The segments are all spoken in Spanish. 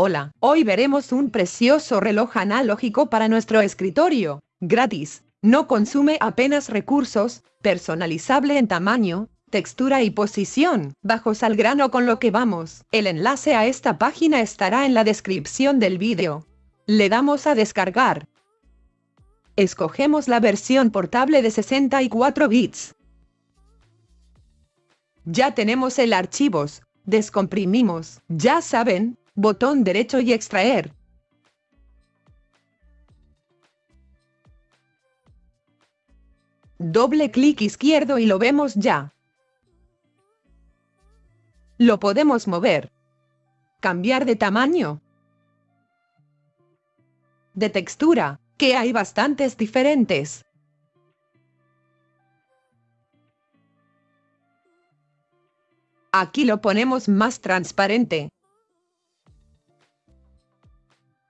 Hola, hoy veremos un precioso reloj analógico para nuestro escritorio, gratis, no consume apenas recursos, personalizable en tamaño, textura y posición. Bajos al grano con lo que vamos. El enlace a esta página estará en la descripción del vídeo. Le damos a descargar. Escogemos la versión portable de 64 bits. Ya tenemos el archivos, descomprimimos, ya saben, botón derecho y extraer. Doble clic izquierdo y lo vemos ya. Lo podemos mover. Cambiar de tamaño. De textura, que hay bastantes diferentes. Aquí lo ponemos más transparente.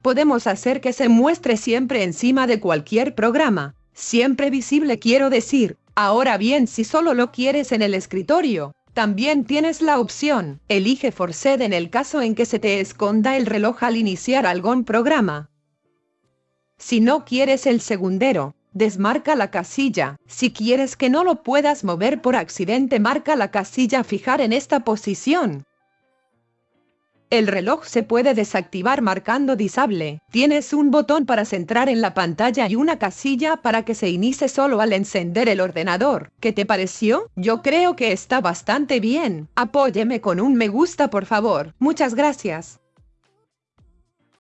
Podemos hacer que se muestre siempre encima de cualquier programa, siempre visible quiero decir. Ahora bien si solo lo quieres en el escritorio, también tienes la opción, elige Forced en el caso en que se te esconda el reloj al iniciar algún programa. Si no quieres el segundero, desmarca la casilla. Si quieres que no lo puedas mover por accidente marca la casilla fijar en esta posición. El reloj se puede desactivar marcando disable. Tienes un botón para centrar en la pantalla y una casilla para que se inicie solo al encender el ordenador. ¿Qué te pareció? Yo creo que está bastante bien. Apóyeme con un me gusta por favor. Muchas gracias.